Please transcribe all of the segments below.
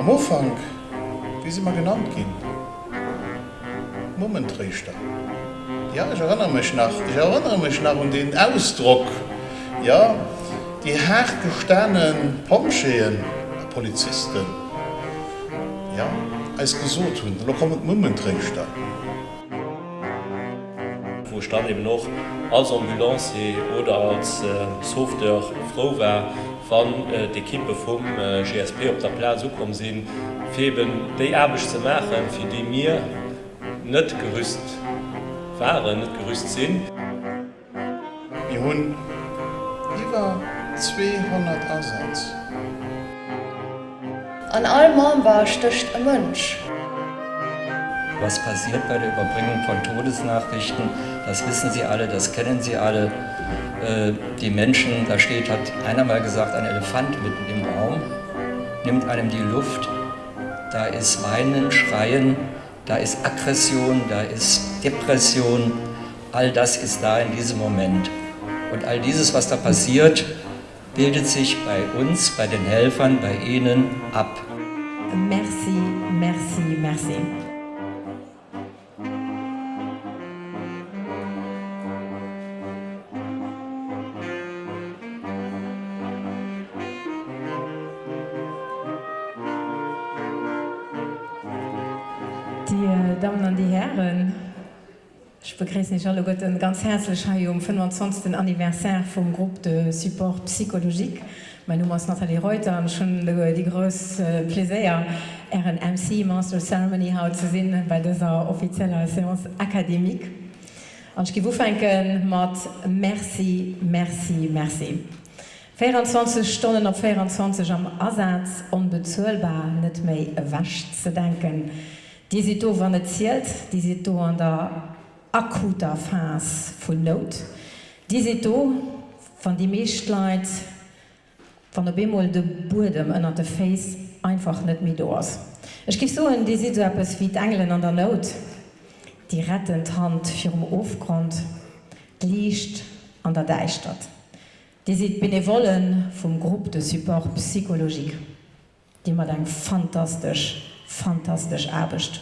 Am Anfang, wie sie mal genannt gehen, Mummenträchter. Ja, ich erinnere mich nach, ich erinnere mich nach an den Ausdruck, ja, die hartgestandenen Pomscheen, Polizisten, ja, als gesucht haben, da kommen Mummenträchter. Wo stand eben noch als Ambulance oder als äh, Software froh war, wann äh, de Kippe vum äh, GSP op der Pla sukom sinn, Feben déi erbeg ze machen, fir de mir net gerüst waren, net gerüst sinn. Mi hunn iwwer 200 Ersatz. An all Mam war stöcht e Mënsch. Was passiert bei der Überbringung von Todesnachrichten, das wissen Sie alle, das kennen Sie alle. Äh, die Menschen, da steht, hat einer mal gesagt, ein Elefant mitten im Raum, nimmt einem die Luft, da ist Weinen, Schreien, da ist Aggression, da ist Depression, all das ist da in diesem Moment. Und all dieses, was da passiert, bildet sich bei uns, bei den Helfern, bei Ihnen ab. Merci, merci, merci. nicht alle Gott ein ganz herzlich um 25. anniversaire vom Gruppe de Support psychologique. Mein Nummer ist Natalie Reuter und schon die größte Pläier RNMC Master Ceremony haut zu sinn bei dieser offizieller Seance akademik. Und ich gewuf enken mat Merci, Merci, Merci. 24 Stunden op 24 am Ersatz unbezuelbar net méi wächt zu denken. Die Sito wann net zielt, die Sito an der akuter Phas vun Not. Di se do van die Meeschleit van der Bemol de Burdem ënner de Face einfach net mi dos. Ech gif so en Disippes wie d Engelen an der Not, Di rettend Hand firm Ofgrund, liicht an der Deichstadt. Di si benevolen vum Grupp de Support Psychologie, Di mat eng fantastisch, fantastisch erbecht.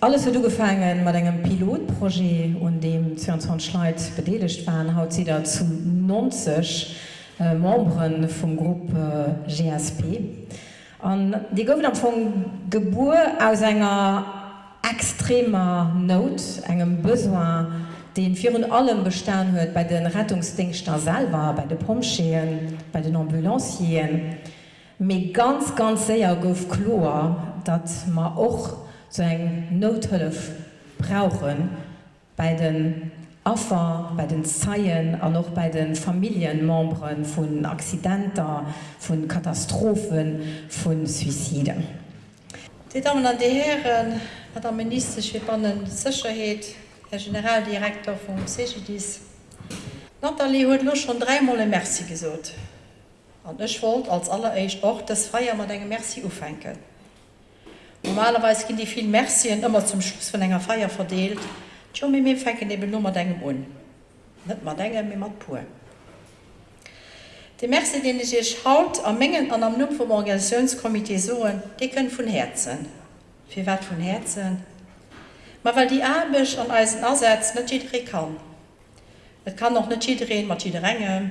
Alles hat gefangen mat engem Pilotprojekt, und dem Zzon Schleit bedeligt waren haut sie dazu 90 äh, Mombren vom Gruppe äh, GSP. Und die gouf am vum Gebur aus enger extremer Not engem Besoin, den virun allem bestaan huet bei den Rettungsdingster selber, bei de Pomscheen, bei den Ambulancien. mé ganz ganz séier gouf chlor, dat ma och zu eng Nothëlf brauchen bei den Affer, bei den Zeien, an noch bei den Familienmembren von Accidenter, von Katastrophen, von Suiziden. Die Damen an die Herren, hat der Minister Schwebannen Sicherheet, Herr Generaldirektor vom CGDs. Natalie huet loch schon dreimal Merzi gesot. An ech wollt als alleréisich och das Feier mat engem Merzi ufenken. Normalerweise gin die viel Mercien immer zum Schluss von enger Feier verdeelt, Jo mir mir fenken eben nur engem un. net mat engem mir mat pur. De Merzi den ich ich haut am Mengen an am Nu vom Organisationskomitee soen, die können vun Herzen. Wie wat vun Herzen? Ma weil die Abisch an Eisen ersetzt net kann. Et kann noch net drehen mat renge,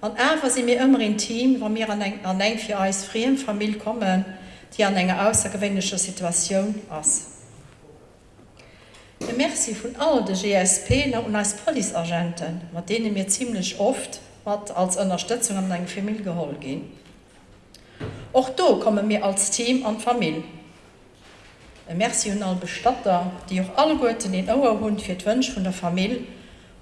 An Äwer si mir ëmmer in Team, wo mir an eng an eng fir eis friem Famill kommen, die an enger außergewöhnlicher Situation ass. Merci vun all de GSP und als Poliagenten, mat denen mir ziemlich oft wat als Unterstützung an eng Famill geholl gin. Och do komme mir als Team an Famill. Merci hun all Bestatter, die auch alle Goeten den Auer hund fir d'Wënsch vun der Famill,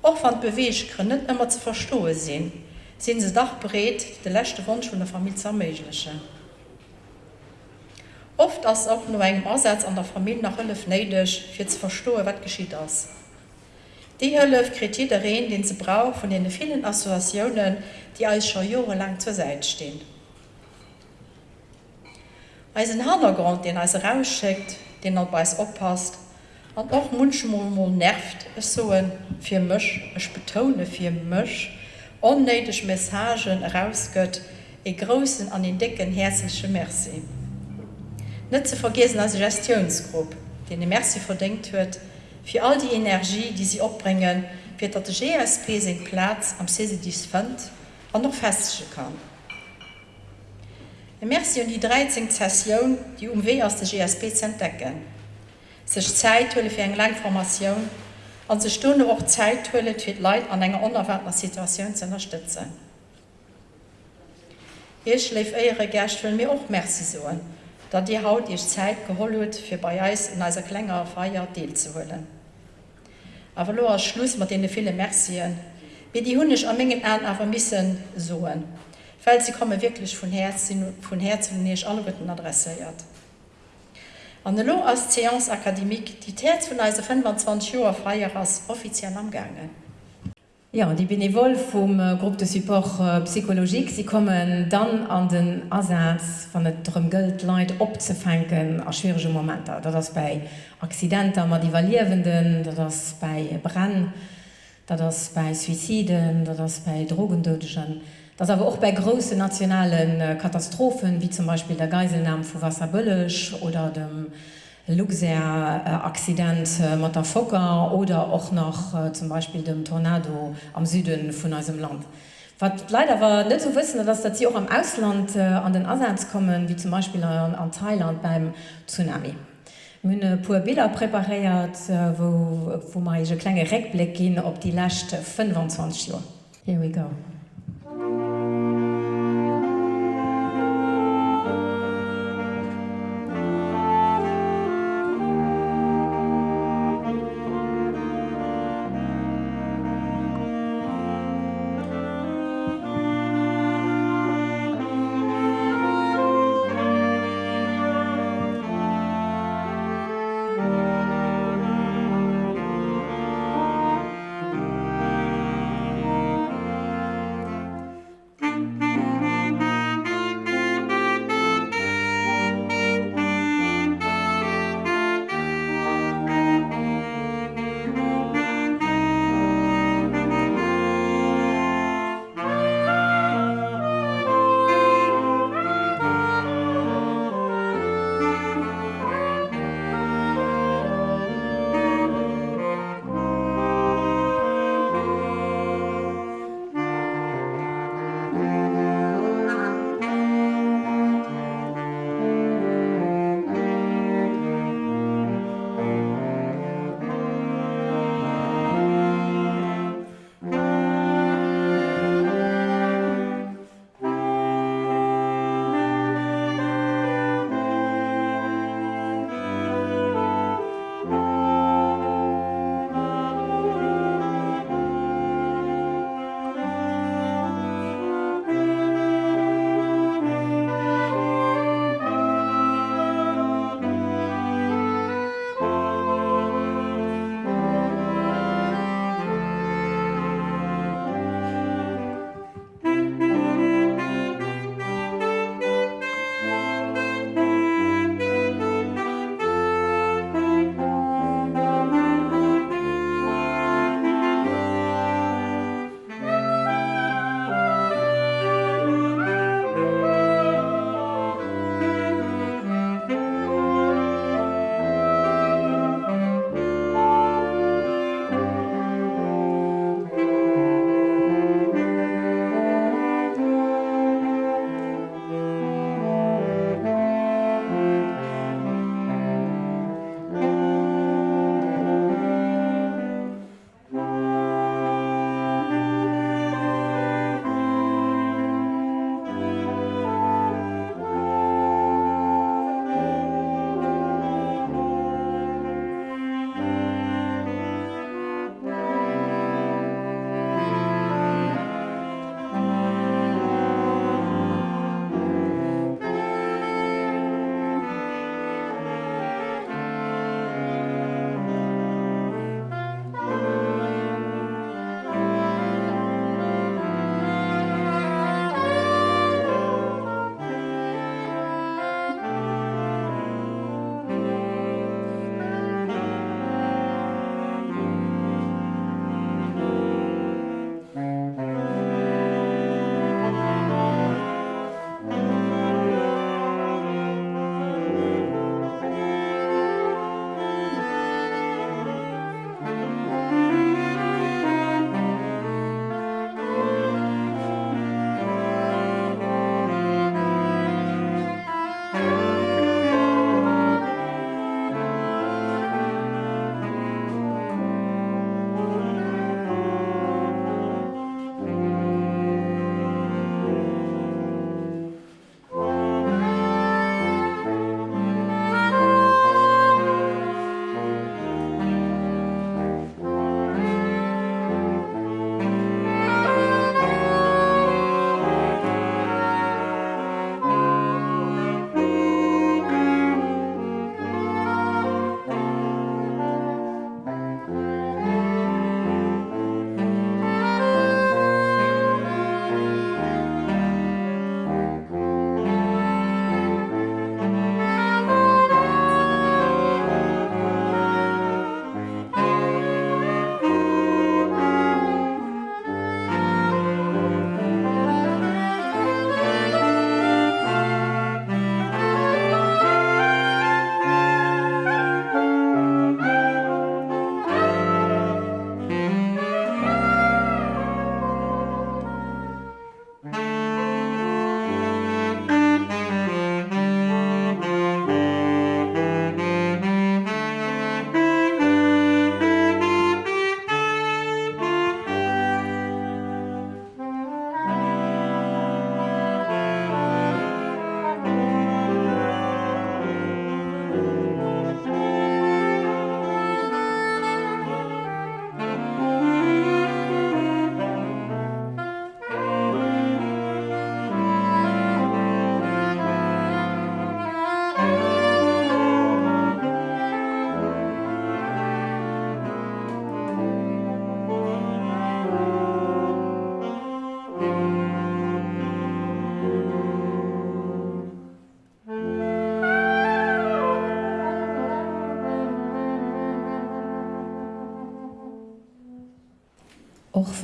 och van beweeg kënnen immer ze verstoe sinn, sind sie dach bereet der lächte Wunsch von der Familie zerméiglechen. Oft ass auch nur eng Aussatz an der Familie nach Hëllef neidech fir ze verstohe wat geschieht ass. Die Hëllef kritet Reen den ze brauch von den vielen Assoziationen, die als schon Jore lang zur Seite stehen. Als ein Handergrund, den als rausschickt, den er bei oppasst, an auch Munschmolmol nervt es soen fir Mch, ech betone fir Mch, onneidech Messsagen herausgött, e großen an den dicken herzliche Merci net ze vergesen als Gestionsgruppe, den de Merzi verdenkt huet, fir all die Energie, die sie opbringen, fir dat de GSP se Platz am Sesedis fënd an noch festsche kann. E Merzi und die 13 Sessionioun, die umW aus der GSP ze entdecken. Sech Zeit hulle fir eng Langformatioun an se Stunde och Zeithhulle fir Leiit an enger onerwartner Situationun ze unterstützen. Hier schläft eiere Gercht mir och Merzi soen dat Di haut ichich Zeit geholl huet fir bei Eis in eiser klenger Feier deel zu hullen. Awer lo als Schluss mat dee viele Merzien, wie die hunnech am mengegem an awer missen soen. Fäll sie komme wirklich vun Herz vun Herz hun neech alle Rütten adressiert. An de Lo als Seance Akademik, die Terz vun eise 25 Joer Freier ass offiziell amgangen. Ja, die Benevol vom äh, Gruppe de Support äh, Psychologik, sie kommen dann an den Ersatz van et drum Geld Leiit opzefänken a schwierige Momente. Dat das bei Akcidenter mat divaluwenden, dat das bei Brenn, dat das bei Suiziden, dat das bei Drogendeschen. Das aber auch bei großen nationalen äh, Katastrophen wie zum Beispiel der Geiselnahme vu Wasserböllech oder dem äh, Luxer-Accident äh, mat oder auch noch äh, zum Beispiel dem Tornado am Süden von unserem Land. Was leider war nicht zu so wissen, dass das hier auch am Ausland äh, an den Ersatz kommen, wie zum Beispiel an, an Thailand beim Tsunami. Mne puer Bilder prepariert, äh, wo, wo ma ege klenge Reckblick gin op die Lächte 25 Joer. Here we go.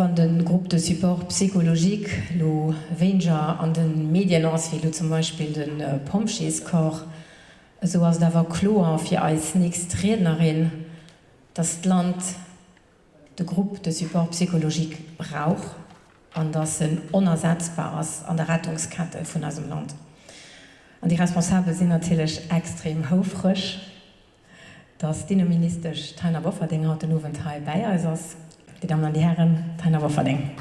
van den Gruppe de Support psychologik lo Wenger an den Medien ass wie du zum Beispiel den äh, Pomscheskor, so ass dawer Kloer fir als nächst Rednerin das Land de Gruppe de Support psychologik brauch anders een unersetzbares an der Rettungskante vun asem Land. An die Responsabel sinn ertilech extrem houfrisch, dats dynaministisch Teilner Wofferdinger den Nowenteil Bayier ass Die Damen und die Herren Tanner Wofferding.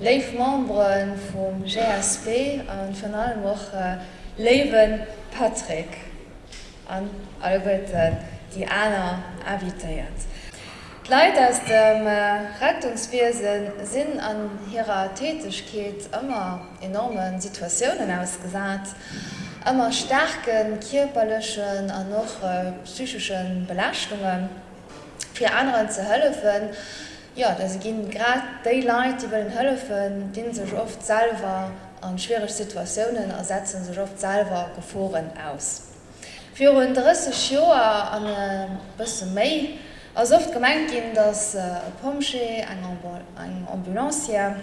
Leif Maen vum GSP an fan allem och äh, lewen Patrick an Alberten die aner avitéiert. Leiit aus dem äh, Rettungswesen sinn an hierer Tätigkeit immer enormen Situationen ausgesat. Mhm ëmmer starken kirperlechen an noch äh, psychischen Belastungen fir anderen ze hëllefen. Ja, da ginn grad Daylight die willen hëllefen, den sech oft Salver an schwierigg Situationen ersetzen sech oft Salver geforen aus. Fi hun dësse Joer an bësse méi ass oft gemengt ginn, dats äh, Pomsche eng Ambulancier,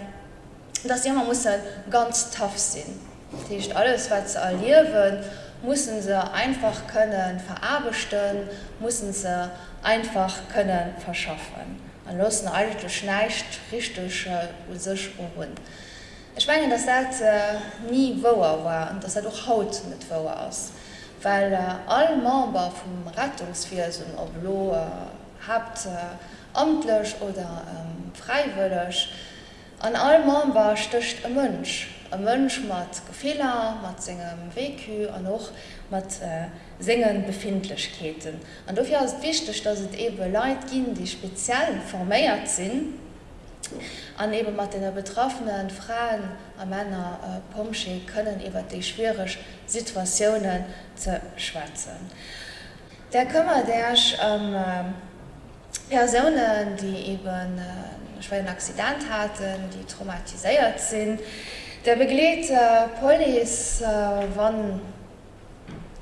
dats jemmer muss ganz taff sinn. Techt alles wat ze erliewen, muss se einfach können verarbechten, muss se einfach können verschaffen. An lossen alte schneicht richtig äh, sech hun. Ich meine, dass dat äh, nie woer war und dass er doch haut mit wo aus. Weil äh, all Member vom Rettungswesen ob lo äh, habt äh, amtlech oder ähm, freiwillig. An allem war stöcht ein Mönsch. Ein Mönsch mat Gefehler, mat singem Wekü an noch mat äh, singen Befindlichkeiten. Und dafür ist wichtig, dass es eben Leute gibt, die speziell formiert sind, an eben mat den betroffenen Frauen a Männer äh, Pomsche können iwwer die schwere Situationen zu schwatzen. Der Kummer derch ähm, Personen, die eben äh, einen Accident hatten, die traumatisiert sind. Der begleet äh, Poli ist äh, wann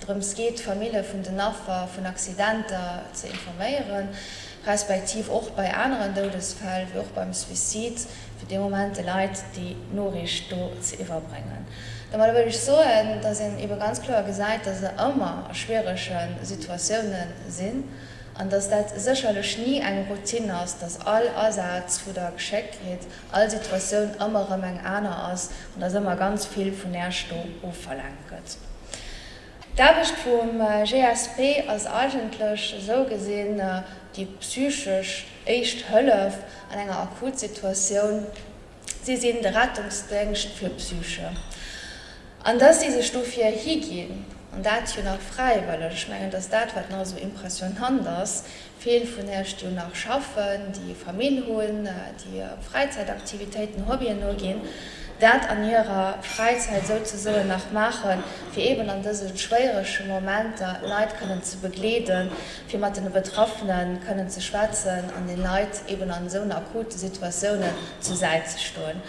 drums geht Familie vun den Affer vun Accidenter ze informéieren, respektiv och bei anderen Todesfall wie auch beim Suizid für de momente Leiit die Norrich do ze iwwerbringen. Da mal würde ich so dass en iwwer ganz klar gesagt, dass se immer schwerischen Situationen sinn, an dass dat sicherlich nie eng Routine aus, dass all Ersatz wo der Gescheck geht, all Situation immer eng einer aus und das immer ganz viel von Nährsto verlangt. Dacht vom äh, GSP als eigentlich so gesehen äh, die psychisch echt Höllle an einer Akutsituation, sie sind der Rettungsdenkst für Psyche. An dass diese Stufe hier gehen, Und dat hier nach frei, weil ich meine, dass dat wat noch so impression anders viel von der Stu nach schaffen, die Familien holen, äh, die Freizeitaktivitäten Hobbyen nur gehen dat an ihrer Freizeit so nach machen, wie eben an diese schwerische Momente Leid können zu begleden, wie man den Betroffenen können zu schwatzen, an den Leid eben an so akute Situationen zu Seite stohlen.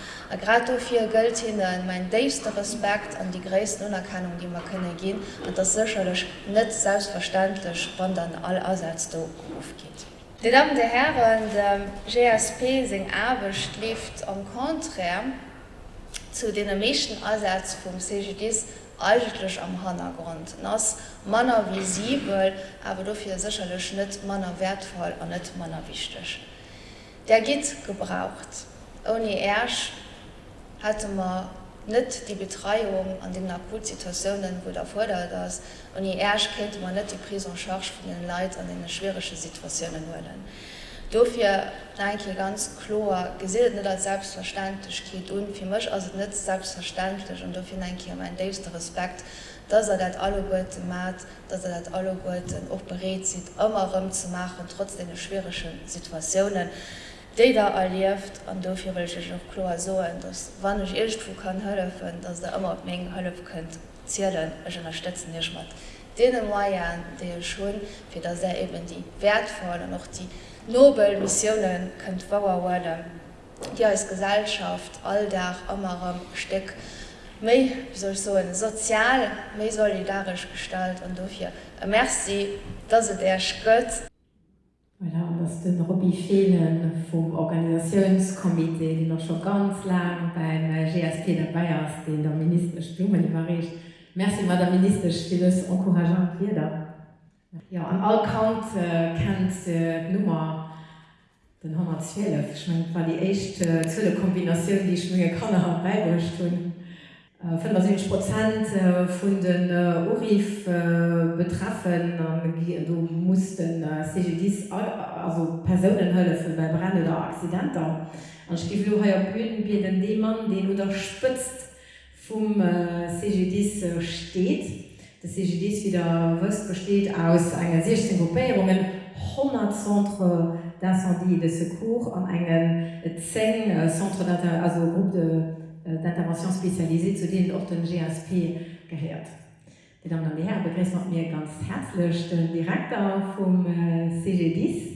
Gerade hier gilt ihnen mein nächster Respekt an die größten Unerkennung, die man können gehen und das sicherlich nicht selbstverständlich, wann dann all Ersatz aufgeht. Die Damen der Herren, der GSP sing Abend lebt am Konträr, zu den mechten Ersatz vom CGDs eigentlich am Hangrund. Das Manner visibel, aber dafür sicherlich Schnitt Manner wertvoll und nicht Manner wichtig. Der geht gebraucht. Ohne Ersch hatte man nicht die Betreuung an den Akutsituationen, wo der fordert. Und die Ersch kennt man nicht die Prise en charge von den Leid an den schwierige Situationen wollen. Dofir denke ganz klar gesehen net als selbstverständlich geht und für mich also net selbstverständlich und dafür denke ich mein nächster Respekt, dass er dat alle Leute mat, dass er dat alle Leute auch berät sieht immer rum zu machen trotz den schwierischen Situationen. De da erlieft an dofir will ich noch klar so dass wann ich irgendwo kann helfen, dass der immer Menge Hölle könnt zielen unterstützen nicht mal. Den Maiern der schon für das er eben die wertvolle noch die Nobelmissionen könnt bauer werden. Ja als Gesellschaft alldach immer Steck méi soll so ein sozial méi solidarisch gestalt und dofir Merc sie dat se der gött. Voilà, aus den Robbie Fehlen vom Organisationskomitee, die noch schon ganz lang beim äh, GSP dabei ist, den der Minister Stimmen überrecht. Merci der Minister vieles encourageant jeder. Ja an all Count äh, kennt äh, Nummer den 112 mein, war die echt äh, zule Kombination, die ich mir kann haben beigecht tun. 75 Prozent äh, vun den äh, Urif äh, betreffen du mussten äh, CGDs also Personenhöllefe bei Brand oder Accidenter. An Skifluheier wie den Demann, den oder spëtzt vum äh, CGDs äh, steht des CGDs wieder was besteht aus einer 16 Gruppierungen 100 Centre d'incendie de secours an einen 10 Centre also Gruppe d'intervention spezialisiert zu denen auch den GSP gehört. Die Damen und Herren begrüßen mir ganz herzlich den Direktor vom CGDs,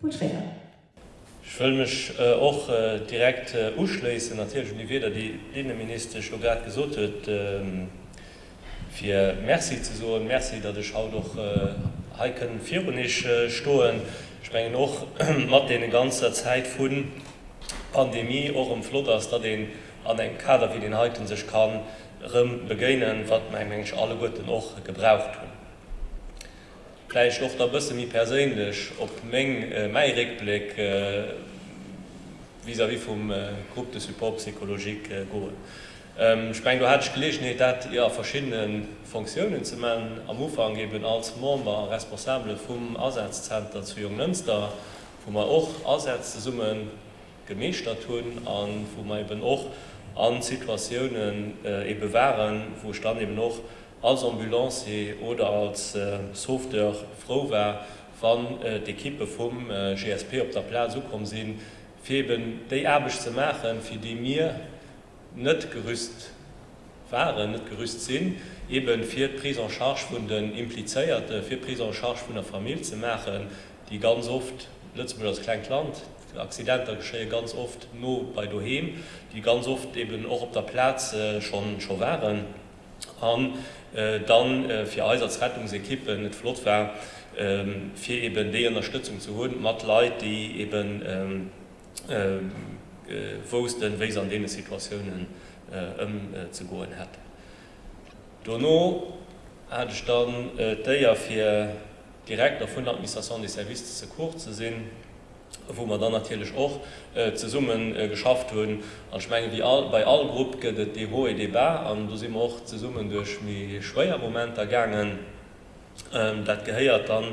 Paul Schräder. Ich will mich äh, auch äh, direkt äh, uschließen natürlich wie weder die Innenminister Schogat gesucht hat. Ähm, fir Merci zu so Merci, dat ich auch doch äh, heiken virunisch äh, stoen. Sprengen noch mat den ganzer Zeit vun Pandemie och im Flotters, dat den an eng Kader wie den heiten sech kann rëm begenen, wat mei Mensch alle Goten och gebraucht hun. Gleich noch der bësse mi perélech op még äh, Meirickblick äh, vis wie vum äh, Gruppe de Supportpsychologik äh, goen. Äh, Ähm, ich mein, du hat gelesen dat ihr ja, verschiedenen Funktionen zu man am Ufang geben als Member responsable vum Ersatzzenter zu jungen Münster, wo man auch Ersatzsummen gemischt tun an wo man eben auch an Situationen äh, bewahren, wo stand eben noch als Ambambulaance oder als äh, Software froh war van äh, die Kippe vom äh, GSP op der Plan zukommen sind, feben de erbeg zu machen, für die mir net gerüst waren net gerüst sinn eben vier Priser Chargefunden impliéierte vier prise charge Priser der Familie zu machen, die ganz oft Lützburg das Kleinland accidenter geschsche ganz oft no bei Dohem, die ganz oft eben auch op der Platz äh, schon schon waren. An äh, dann äh, für Einsatzrettungsekippen net flott war ähm, für eben die Unterstützung zu holen, mat leid die eben ähm, äh, wosten wéis an dee Situationioen ëm äh, äh, ze goen hat. Donno hat dann äh, déier fir direkt auf vun der Administration die Service ze kurz ze sinn, wo man dann natürlich auch äh, zu Summen äh, geschafft wurden an schmengen die all, bei all Gruppe die hohe Debar an du sie auch zu Summen durch mir schwerer Moment ergangen ähm, dat geheiert dann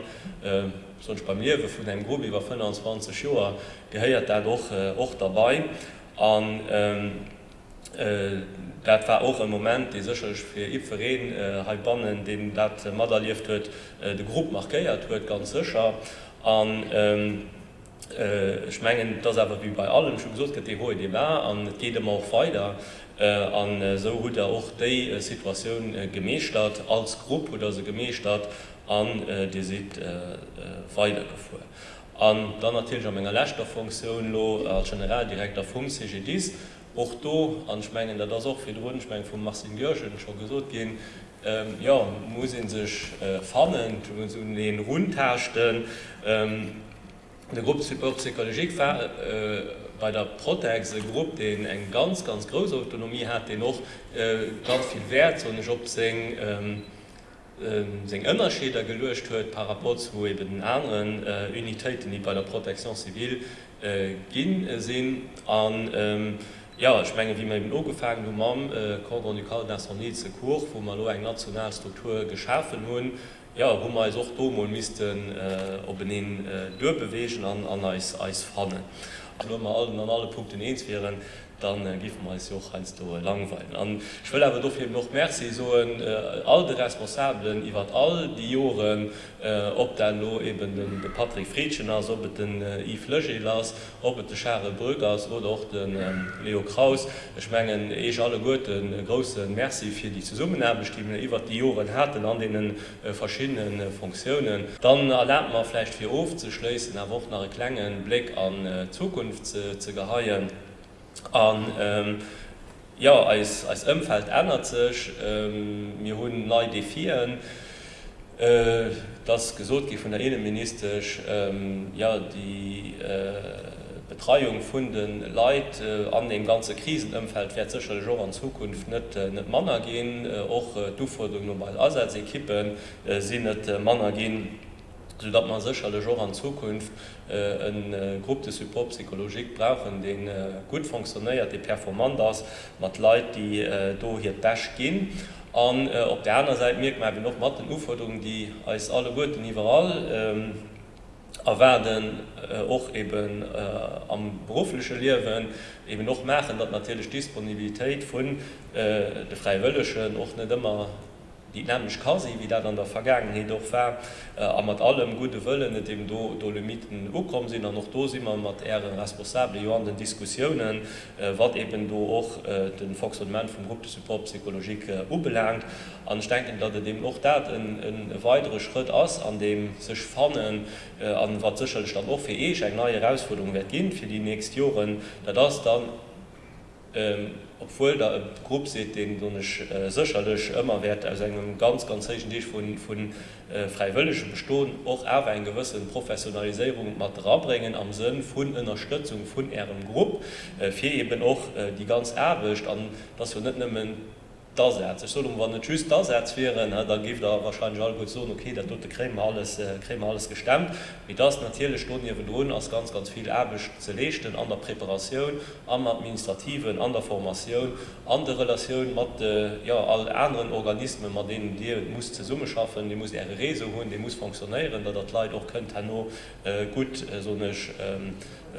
äh, sonst beim Liwe vun eng Gruppe iwwer 25 Joer geheiert er doch och äh, dabei. An ähm, äh, dat war auch im moment die sech fir Ipferreen äh, bannen dem dat äh, Mader lieft huet äh, de Gruppe markéiert huet ganz sicher. An ähm, äh, schmengen das aber wie bei allem schon gesucht die hohe die war an jedem auch weiter. Äh, an so gut er auch die äh, Situation äh, gemäht hat als Gruppe oder so gemäht hat an äh, die sieht äh, äh, weitergefu. An dann natürlich menge enger Lächter Funktion lo als generaldirektor vom CGDs och do anschmengen das auch für Rundenschmeng von Marcin Görschen schon gesucht gehen Ähm, ja musssinn sich äh, fannen den rundherchten ähm, de Gruppe Psychologie äh, bei der Protexe Gruppe den eng ganz ganz große Autonomie hat den noch äh, ganz viel Wert so op se ähm, ähm, seg ënnerscheder gelecht huet par rapport zu eben den anderen äh, Unitäten, die bei der Protektion zivil äh, ginn äh, sinn an ähm, Ja ich schmengen wie man im Logefagen du Mam äh, Kordronikal Nationel Kur, wo man lo eng Nationalstruktur geschaffen hun, ja, wo man auch do missisten äh, op benen äh, Dërbewegen an an als fannen. Also, allen an alle Punkten eens wären, dann äh, gift man joch ein do langweilen. An Schwëll awer douf hem noch Merzi soen äh, all de Responsablen iwwer all die Joren äh, op der Lo eben den de Patrick Friedschen ass op et den äh, Yves Lëge lass, op et de Schre Brüggers oder och den ähm, Leo Kraus schmengen eich alle goeten äh, grossen Merzi fir die Zusummenherbestimmene iwwer die Joren hätten an denen äh, verschinnen äh, Funktionen. Dann erlernt man flecht fir ofzeschleessen, er woch nach klengen Blick an äh, Zukunft ze, ze geheien. An ähm, ja als als ëmfeld ändert sich ähm, mir hunn neu defiieren äh, das gesot gi von der Innenminister ähm, ja die äh, Betreuung von den Leid äh, an dem ganze Krisenumfeld wird sicher schon an Zukunft nicht, äh, nicht Mann gehen äh, auch äh, Duforderungen normal Ersatzkippen äh, sind nicht äh, Mann gehen so dass man sicher schon an Zukunft äh, eine äh, Gruppe de Supportpsychologik brauchen den äh, gut funktioniert die performant das mit Leute die äh, do hier dash gehen an äh, op der anderen Seite merkt man noch mal Uforderungen die als alle guten überall ähm, erwerden äh, auch eben äh, am berufliche Lehrwen eben noch machen, dass natürlich Disponibilität von äh, der freiwilligen auch nicht immer die nämlich quasi wie dat an der Vergangenheit doch war äh, a mat allem gute Wëllen net dem do Dolomiten ukom sinn an noch do simmer mat Ären responsable Jo an den Diskussionen äh, wat eben do och äh, den Foxment vum Gruppe Supportpsychologik äh, ubelangt. Anstänken dat er dem och dat en weitere Schritt ass an dem sech fannen äh, an wat sichel stand och fir eich eng neue Herausforderung werd gin fir die näst Joren da das dann ähm, obwohl der Gruppe se den so äh, sicherlich immer wert aus einem ganz ganz Dich von, von äh, freiwilligem Bestohlen auch aber en gewissen Professionalisierung materialbringen am Sinn von Unterstützung von ihrem Gruppe äh, für eben auch äh, die ganz erwischt dass wir nicht nehmen dasätz so wann net tschüss wären da gibt da wahrscheinlich all gut so okay der tote creme alles äh, creme alles gestemmt. Wie das natürlich Stunden bedrohen als ganz ganz viel erbisch zu lechten an der Präparation am administrativen an der Formation andere relation mat äh, ja alle anderen Organismen man denen die muss zur summe schaffen die muss ihre Rese holen die muss funktionieren da das Lei auch könnte no äh, gut äh, so nicht ähm,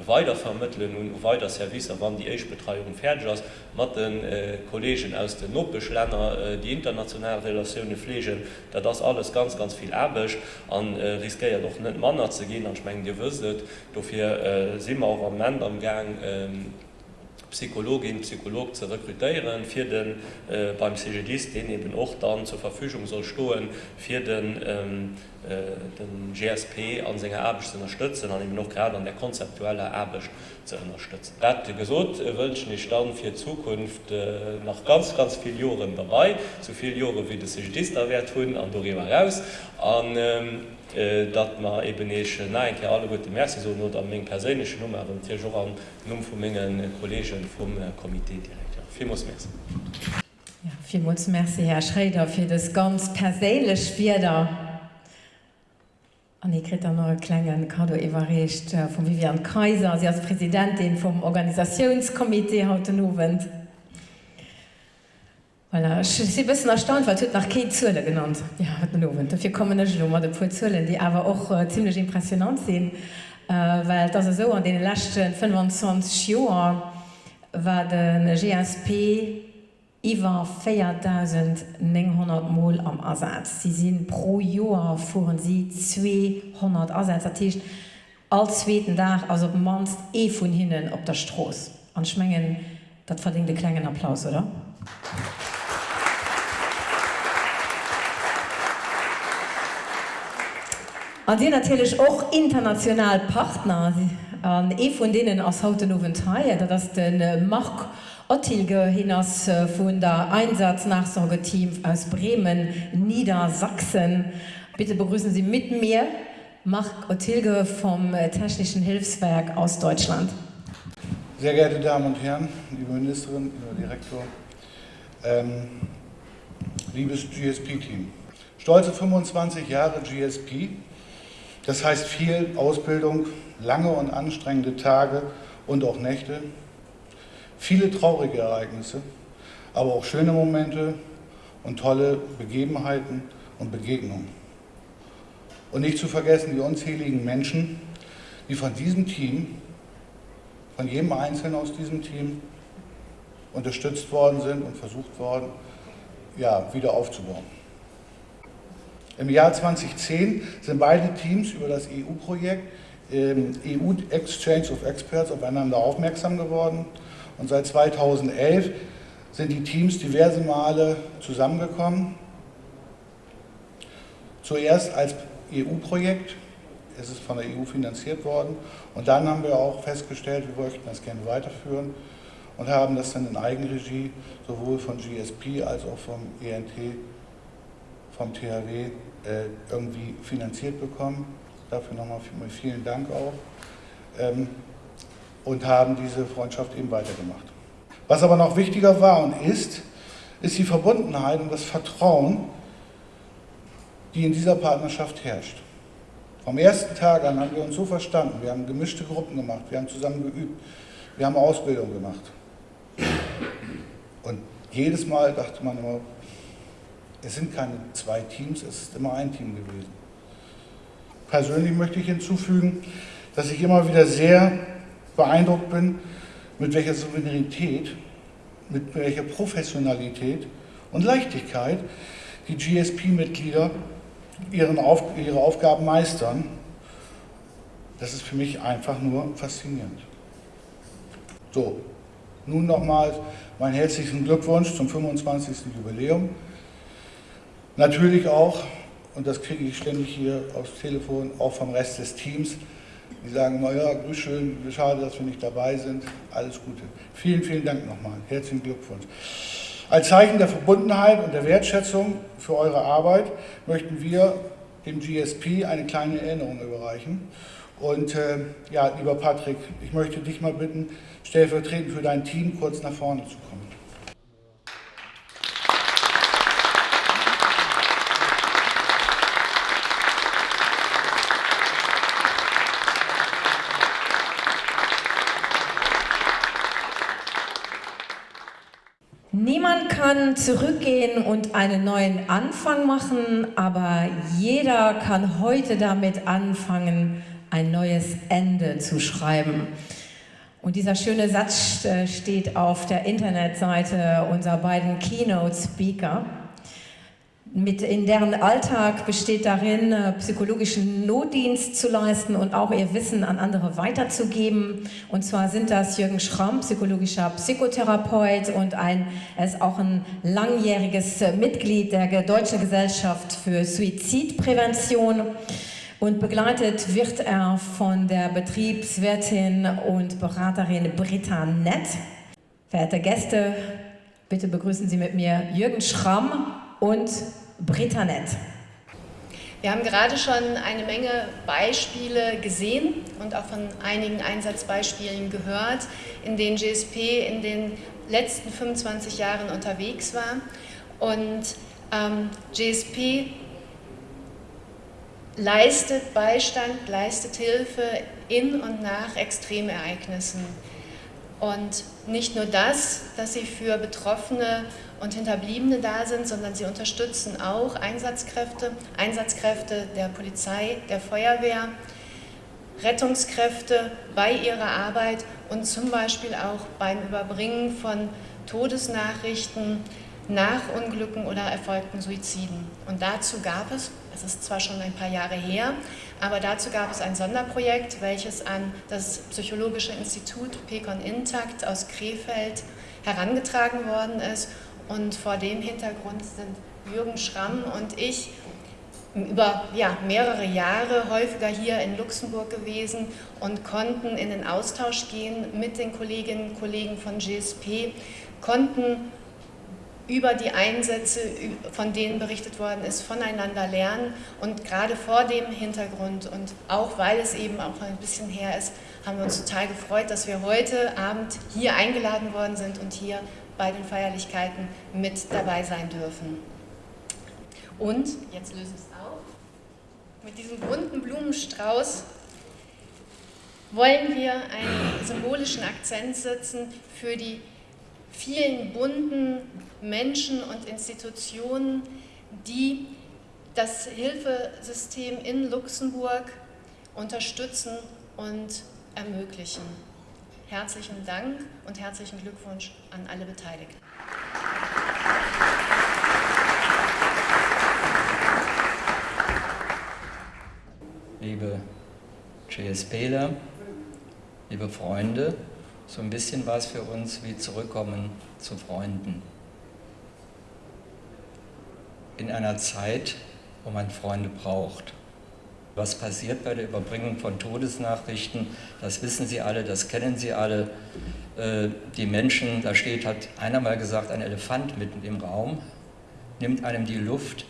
weiter vermitteln und weiter Service wann die Eichbetreiung fertig mat den äh, Kollegen aus den Noppech europäesch Länder äh, die internationale Relationune pflegen, da das alles ganz ganz viel erbeg an äh, riskéiert doch net Manner ze gehen. An schmengen Dir wësset, dofir äh, simmer auch am Land am Gang ähm, Psychologin Psycholog zu rekrutieren für den äh, beim CGDist den eben auch dann zur Verfügung soll stohlen für den ähm, äh, den GSP an seiner Erbe zu unterstützen an ihm noch gerade an der konzeptuelle Erbe zu unterstützen. Er gesot äh, wünsche ich dann für Zukunft äh, nach ganz ganz viel Jahren dabei so viel Jahre wie das CGDist da wert an darüber raus an ähm, äh, dat ma eben nein alle gute Mer so not an még persche Nummer an Tier an Numm vu menggen Kolleggen vum Komitédirektor. Vimus Mer. Ja, Vimuts Merzi Herr Schräder fir des ganz perélech Spider. An ikrit an neue klengen Kado iwwerrecht vum Vivian Kaiser, sie als Präsidentin vum Organisationskomitee haut Nowend. Voilà. sie bisschen erstaunt weil nach Kezöle genannt ja, dafür kommen de Zölen die aber auch äh, ziemlich impressionant sind äh, weil das so an den letzten 25 Joer war den GSP iwwer 4900 Mol am Ersatz. Sie sind pro Joer fuhren sie 200 Ersatzertischcht alszweten Dach as op manst e vun hininnen op der Stroß. An schmengen dat verdingte klengen Applaus oder? Applaus an sie natürlich auch international Partner an e von denen aus hautenowen Teil das den äh, Mark Ottilge hinaus äh, von der Einsatznachsorgeteam aus Bremen Niedersachsen. Bitte begrüßen Sie mit mir Mark Ottilge vom äh, Technischen Hilfswerk aus Deutschland. Sehr geehrte Damen und Herren liebe Ministerin lieber Direktor ähm, liebes GSP Team stolze 25 Jahre GSP Das heißt viel Ausbildung, lange und anstrengende Tage und auch Nächte, viele traurige Ereignisse, aber auch schöne Momente und tolle Begebenheiten und Begegnungen. Und nicht zu vergessen die unzähligen Menschen, die von diesem Team, von jedem Einzelnen aus diesem Team unterstützt worden sind und versucht worden, ja, wieder aufzubauen. Im Jahr 2010 sind beide Teams über das EU-Projekt ähm, EU Exchange of Experts aufeinander aufmerksam geworden. Und seit 2011 sind die Teams diverse Male zusammengekommen. Zuerst als EU-Projekt, es ist von der EU finanziert worden. Und dann haben wir auch festgestellt, wir möchten das gerne weiterführen und haben das dann in Eigenregie sowohl von GSP als auch vom ENT vom THW äh, irgendwie finanziert bekommen. Dafür nochmal vielen Dank auch. Ähm, und haben diese Freundschaft eben weitergemacht. Was aber noch wichtiger war und ist, ist die Verbundenheit und das Vertrauen, die in dieser Partnerschaft herrscht. Vom ersten Tag an haben wir uns so verstanden. Wir haben gemischte Gruppen gemacht, wir haben zusammen geübt, wir haben Ausbildung gemacht. Und jedes Mal dachte man immer, es sind keine zwei Teams, es ist immer ein Team gewesen. Persönlich möchte ich hinzufügen, dass ich immer wieder sehr beeindruckt bin, mit welcher Souveränität, mit welcher Professionalität und Leichtigkeit die GSP-Mitglieder Auf, ihre Aufgaben meistern. Das ist für mich einfach nur faszinierend. So, nun nochmal meinen herzlichen Glückwunsch zum 25. Jubiläum. Natürlich auch, und das kriege ich ständig hier aufs Telefon, auch vom Rest des Teams, die sagen, naja, grüß schön, schade, dass wir nicht dabei sind, alles Gute. Vielen, vielen Dank nochmal, herzlichen Glückwunsch. Als Zeichen der Verbundenheit und der Wertschätzung für eure Arbeit möchten wir dem GSP eine kleine Erinnerung überreichen. Und äh, ja, lieber Patrick, ich möchte dich mal bitten, stellvertretend für dein Team kurz nach vorne zu kommen. Niemand kann zurückgehen und einen neuen Anfang machen, aber jeder kann heute damit anfangen, ein neues Ende zu schreiben. Und dieser schöne Satz äh, steht auf der Internetseite unserer beiden Keynote-Speaker mit in deren Alltag besteht darin, äh, psychologischen Notdienst zu leisten und auch ihr Wissen an andere weiterzugeben. Und zwar sind das Jürgen Schramm, psychologischer Psychotherapeut und ein, er ist auch ein langjähriges äh, Mitglied der Deutschen Gesellschaft für Suizidprävention. Und begleitet wird er von der Betriebswirtin und Beraterin Britta Nett. Verehrte Gäste, bitte begrüßen Sie mit mir Jürgen Schramm und Britta Nett. Wir haben gerade schon eine Menge Beispiele gesehen und auch von einigen Einsatzbeispielen gehört, in denen GSP in den letzten 25 Jahren unterwegs war. Und ähm, GSP leistet Beistand, leistet Hilfe in und nach Extremereignissen. Und nicht nur das, dass sie für Betroffene und Hinterbliebene da sind, sondern sie unterstützen auch Einsatzkräfte, Einsatzkräfte der Polizei, der Feuerwehr, Rettungskräfte bei ihrer Arbeit und zum Beispiel auch beim Überbringen von Todesnachrichten nach Unglücken oder erfolgten Suiziden. Und dazu gab es, es ist zwar schon ein paar Jahre her, aber dazu gab es ein Sonderprojekt, welches an das Psychologische Institut Pecon Intakt aus Krefeld herangetragen worden ist und vor dem Hintergrund sind Jürgen Schramm und ich über ja, mehrere Jahre häufiger hier in Luxemburg gewesen und konnten in den Austausch gehen mit den Kolleginnen und Kollegen von GSP, konnten über die Einsätze, von denen berichtet worden ist, voneinander lernen. Und gerade vor dem Hintergrund und auch weil es eben auch ein bisschen her ist, haben wir uns total gefreut, dass wir heute Abend hier eingeladen worden sind und hier bei den Feierlichkeiten mit dabei sein dürfen. Und, jetzt löse ich es auf, mit diesem bunten Blumenstrauß wollen wir einen symbolischen Akzent setzen für die vielen bunten Menschen und Institutionen, die das Hilfesystem in Luxemburg unterstützen und ermöglichen. Herzlichen Dank und herzlichen Glückwunsch an alle Beteiligten. Liebe GSPler, liebe Freunde, so ein bisschen war es für uns wie zurückkommen zu Freunden. In einer Zeit, wo man Freunde braucht was passiert bei der Überbringung von Todesnachrichten, das wissen Sie alle, das kennen Sie alle. Äh, die Menschen, da steht, hat einer mal gesagt, ein Elefant mitten im Raum, nimmt einem die Luft,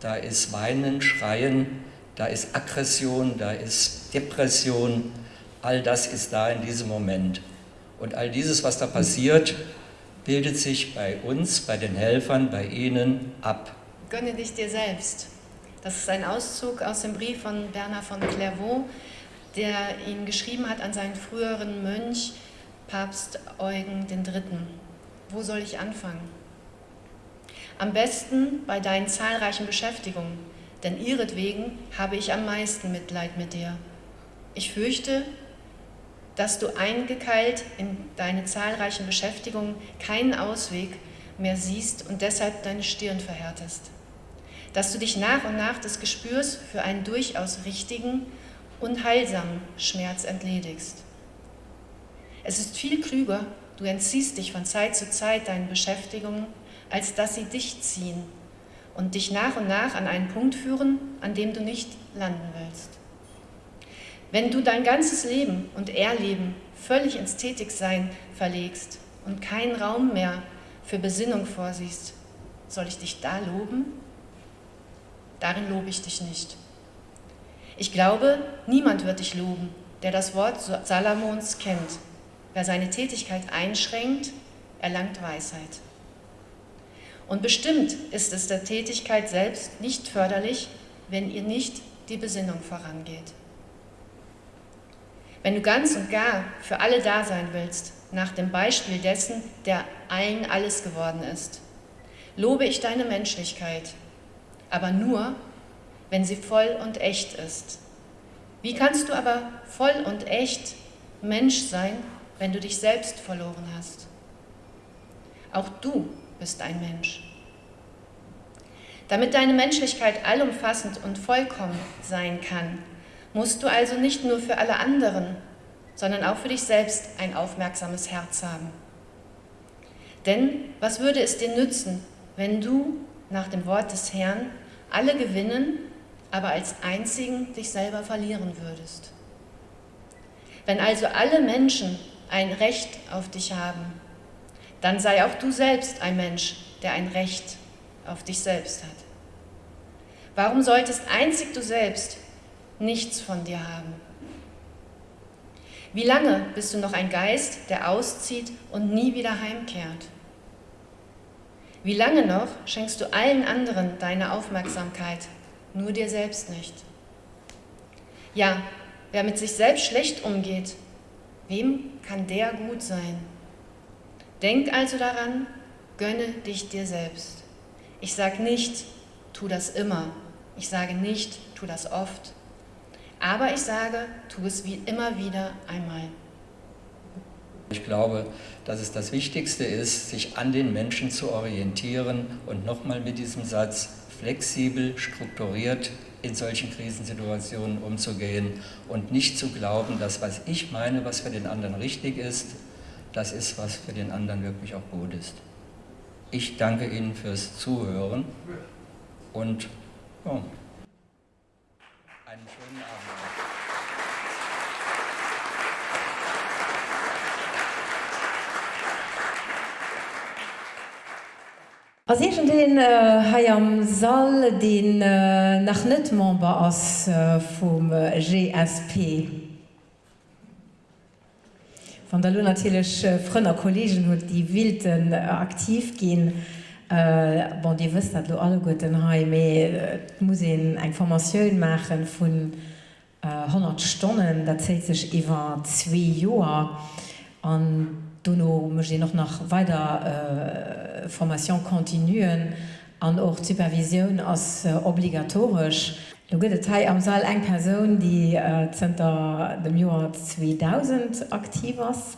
da ist Weinen, Schreien, da ist Aggression, da ist Depression, all das ist da in diesem Moment. Und all dieses, was da passiert, bildet sich bei uns, bei den Helfern, bei Ihnen ab. Gönne dich dir selbst. Das ist ein Auszug aus dem Brief von Bernhard von Clairvaux, der ihn geschrieben hat an seinen früheren Mönch, Papst Eugen III. Wo soll ich anfangen? Am besten bei deinen zahlreichen Beschäftigungen, denn ihretwegen habe ich am meisten Mitleid mit dir. Ich fürchte, dass du eingekeilt in deine zahlreichen Beschäftigungen keinen Ausweg mehr siehst und deshalb deine Stirn verhärtest. Dass du dich nach und nach des Gespürs für einen durchaus richtigen und heilsamen Schmerz entledigst. Es ist viel klüger, du entziehst dich von Zeit zu Zeit deinen Beschäftigungen, als dass sie dich ziehen und dich nach und nach an einen Punkt führen, an dem du nicht landen willst. Wenn du dein ganzes Leben und Erleben völlig ins Tätigsein verlegst und keinen Raum mehr für Besinnung vorsiehst, soll ich dich da loben? Darin lobe ich dich nicht. Ich glaube, niemand wird dich loben, der das Wort Salomons kennt. Wer seine Tätigkeit einschränkt, erlangt Weisheit. Und bestimmt ist es der Tätigkeit selbst nicht förderlich, wenn ihr nicht die Besinnung vorangeht. Wenn du ganz und gar für alle da sein willst, nach dem Beispiel dessen, der allen alles geworden ist, lobe ich deine Menschlichkeit, aber nur, wenn sie voll und echt ist. Wie kannst du aber voll und echt Mensch sein, wenn du dich selbst verloren hast. Auch du bist ein Mensch. Damit deine Menschlichkeit allumfassend und vollkommen sein kann, musst du also nicht nur für alle anderen, sondern auch für dich selbst ein aufmerksames Herz haben. Denn was würde es dir nützen, wenn du nach dem Wort des Herrn alle gewinnen, aber als einzigen dich selber verlieren würdest? Wenn also alle Menschen ein Recht auf dich haben, dann sei auch du selbst ein Mensch, der ein Recht auf dich selbst hat. Warum solltest einzig du selbst nichts von dir haben? Wie lange bist du noch ein Geist, der auszieht und nie wieder heimkehrt? Wie lange noch schenkst du allen anderen deine Aufmerksamkeit, nur dir selbst nicht? Ja, wer mit sich selbst schlecht umgeht, Wem kann der gut sein? Denk also daran, gönne dich dir selbst. Ich sage nicht, tu das immer. Ich sage nicht, tu das oft. Aber ich sage, tu es wie immer wieder einmal. Ich glaube, dass es das Wichtigste ist, sich an den Menschen zu orientieren und nochmal mit diesem Satz flexibel, strukturiert in solchen Krisensituationen umzugehen und nicht zu glauben, dass was ich meine, was für den anderen richtig ist, das ist, was für den anderen wirklich auch gut ist. Ich danke Ihnen fürs Zuhören und ja, einen schönen Abend. Asgent den hai äh, am Sall den äh, nach net Member ass äh, vum äh, GSP. Van der Lunatelech äh, Fënner Kolleggen huet die Wilden äh, aktiv gin. Äh, bon Di wëst dat lo alle goeten ha méi äh, muss en eng Formatioun machen vun äh, 100 Stonnen, dat zeit sech iwwer 2 Joer an Donno möchte noch nach weiter äh, Formation kontinuen an auch Supervision als äh, obligatorisch. Du Detail am Saal eng Person, die äh, Center dem Joar 2000 aktiv was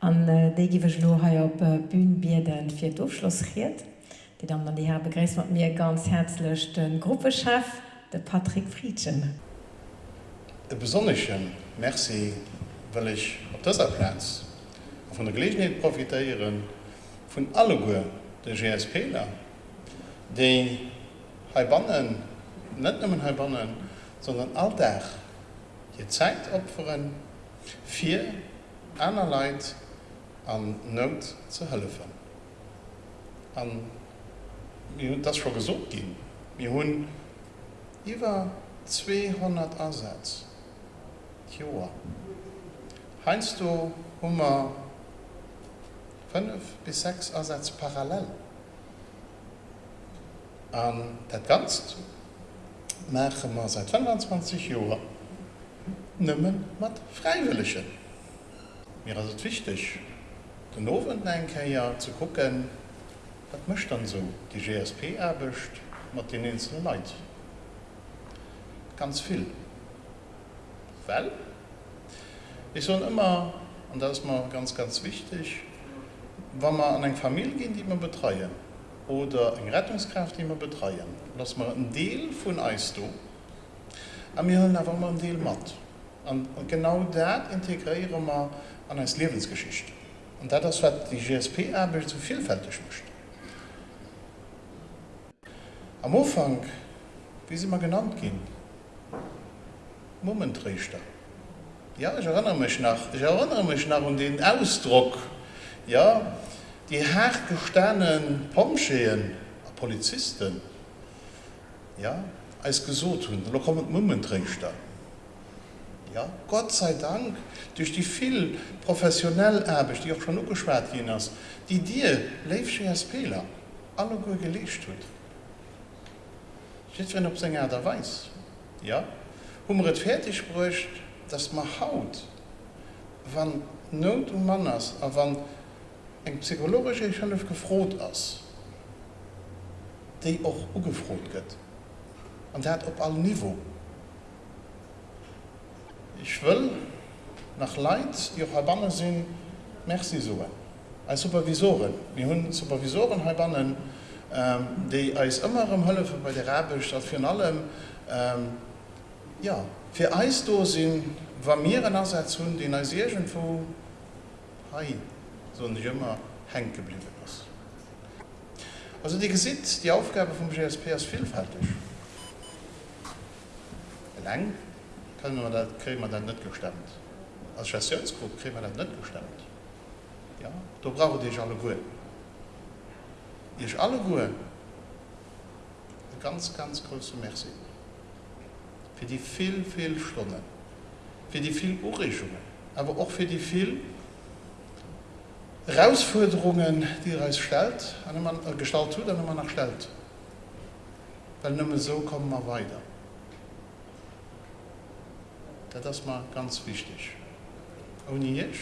an äh, degewech Lohai op äh, Bbünbierden fir Durchschlussriiert, die dann an die her begräst mat mir ganz herzlich den Gruppechef de Patrick Friedschen. E besonnechen Merci, weil ich op das Platz von der Gelegenheit profitieren von alle der GSPler, die Haibannen nicht nur Haibannen, sondern alltag je Zeit opfern, vier einer Leid an Not zu helfen. An das schon gesucht ging. Wir haben über 200 Ansätze. Joa. Heinst du Hummer fünf bis sechs Ersatz parallel. An dat ganz mache man seit 25 Jahren nimmen mat freiwilligen. Mir also wichtig den ofen denke ja zu gucken wat mischt dann so die GSP erbecht mat den insel leid ganz viel. Well ich soll immer und das mal ganz ganz wichtig wenn wir an eine Familie gehen, die wir betreuen, oder eine Rettungskraft, die wir betreuen, lassen wir einen Teil von uns tun, und wir haben einfach mal einen Teil mit. Und, und genau das integrieren wir an als Lebensgeschichte. Und das ist, was die GSP-Arbeit so vielfältig möchte. Am Anfang, wie sie mal genannt gehen, Momentrichter. Ja, ich erinnere mich nach, ich erinnere mich nach an den Ausdruck, ja, die hergestanen Pomscheen Polizisten ja, als gesot hun kommen Mummen. Ja, Gott sei Dank durch die viel professionell erbeg, die auch schon ugeschwert hin hast, die dir Leifschepeler alle gelegt gelecht hun. wenn ob Sänger da weiß. Ja? Humret fertig sprcht, dass man haut, wann Not und Manners, aber wann eng psychologische Schëlf gefrot ass, déi och ugefrot gëtt. An dat op all Niveau. Ich will nach Leid Jo Habanne sinn Merci soen. Als Supervisoren, wie hunn Supervisoren Habannen, ähm, déi eis ëmmerem Hëllefe bei der Rabech dat fir allem ähm, ja, fir Eisdosinn war mir an as hunn den Eisiergent vu Haii. So nicht immer hängen geblieben ist. Also, die sieht, die Aufgabe vom GSP ist vielfältig. Lang können wir das, kriegen wir das nicht gestemmt. Als Chasseursgruppe kriegen wir das nicht gestemmt. Ja? Da brauchen die alle gut. Ist alle gut. Ein ganz, ganz große Merci. Für die viel, viel Stunden. Für die viel Anregungen. Aber auch für die viel Herausforderungen, die er uns stellt, an man, äh, gestaltet tut, an man stellt. Weil nur so kommen wir weiter. Das ist mal ganz wichtig. Ohne jetzt,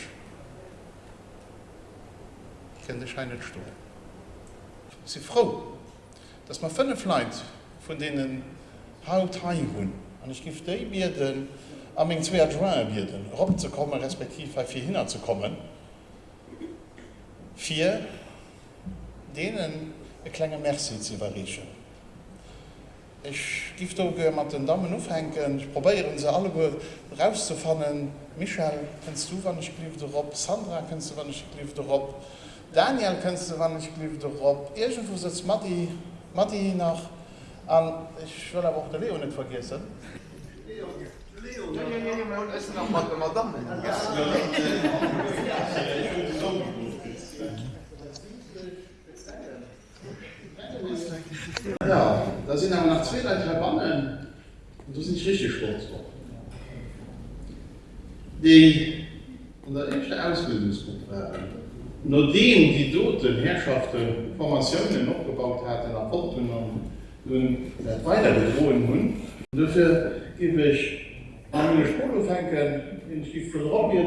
ich kann dich nicht stehen. Ich bin froh, dass man fünf Leute von denen Hauptteil haben. Und ich gebe Bierden, an meinen zwei Adjoint-Bierden, rumzukommen, respektive für hinzukommen, vier denen e klenge Merci ze verrechen. Ich gift ook mat den Dammmen ofhenken, ich probieren se alle go rauszufannen. Michael kennst du wann ich blief derop, Sandra kennst du wann ich blief derop, Daniel kennst du wann ich blief derop, Egent wo sitzt Matti Matti nach an ich will aber auch der Leo net vergessen. Leo, Leo, Leo, Leo, Leo, Leo, Leo, Leo, Leo, Leo, Leo, Ja, da sind aber nach zwei, drei Bannen und du sind richtig stolz drauf. Die unser erste Ausbildungsgruppe nur dem die dort Herrschaften Formationen noch gebaut hatten, nach Portun und weiter bedrohen hun. Dafür gebe ich an meine Spolofänken in die Robbie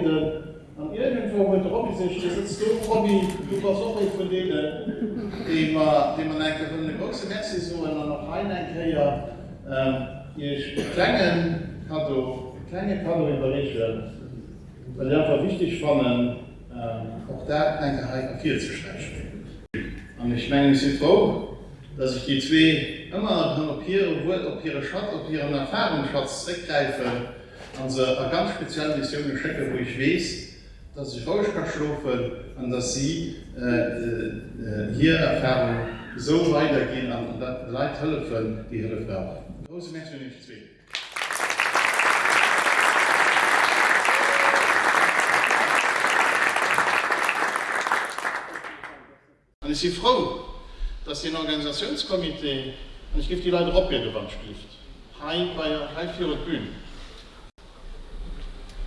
an irgendwo mit Robby sich sitzt du Robby. Du warst auch nicht von denen die man die man eigentlich von der große Messi so und dann noch ein ja ich kleinen Kado kleine Kado überrichten weil der einfach wichtig fanden auch da ein viel zu sprechen und ich meine ich sind froh dass ich die zwei immer noch hier ob ihre Stadt ob ihren Erfahrungsschatz zurückgreife also eine ganz spezielle Mission geschicke wo ich weiß dass ich euch kann schlufen und dass sie äh, äh, hier Erfahrung so weitergehen an Leute helfen, die Hilfe brauchen. Große Menschen nicht zwingen. Und ich bin froh, dass die Organisationskomitee Und ich gebe die Leute ob ihr Gewandstift. Hein bei und Bühnen.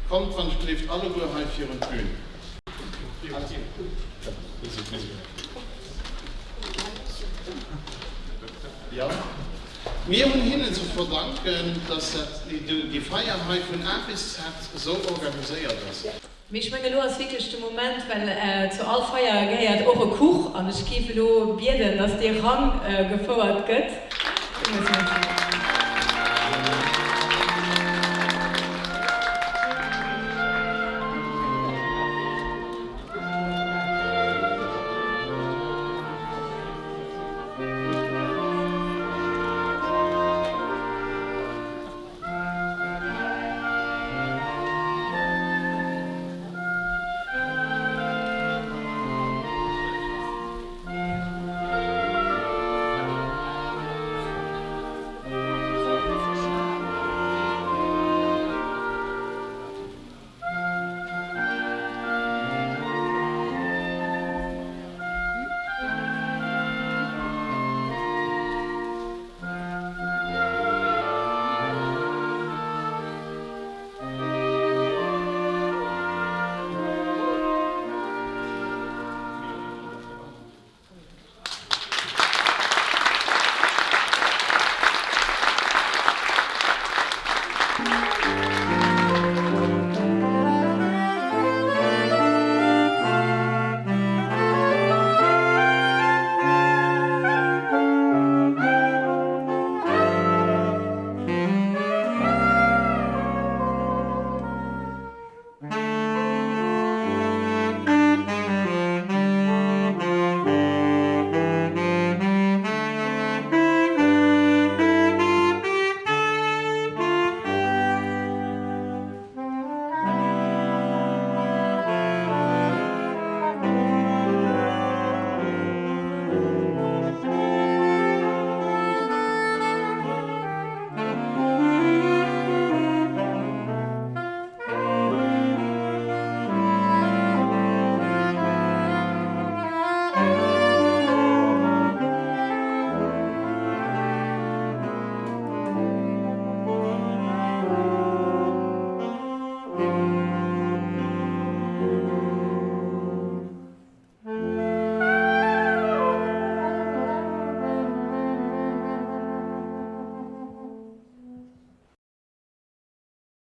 Kommt von Stift Hai für und Bühnen. Ja. Mir und Ihnen zu verdanken, dass die, Feierheit von A bis so organisiert ist. Mich meine lo als wichtigste Moment, weil äh, zu all Feier eure Kuch an ich kife lo Bierden, dass dir Rang äh, gefordert gött.